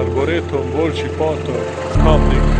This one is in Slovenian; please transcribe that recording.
Arboretum, Volčji potok, Kamnik.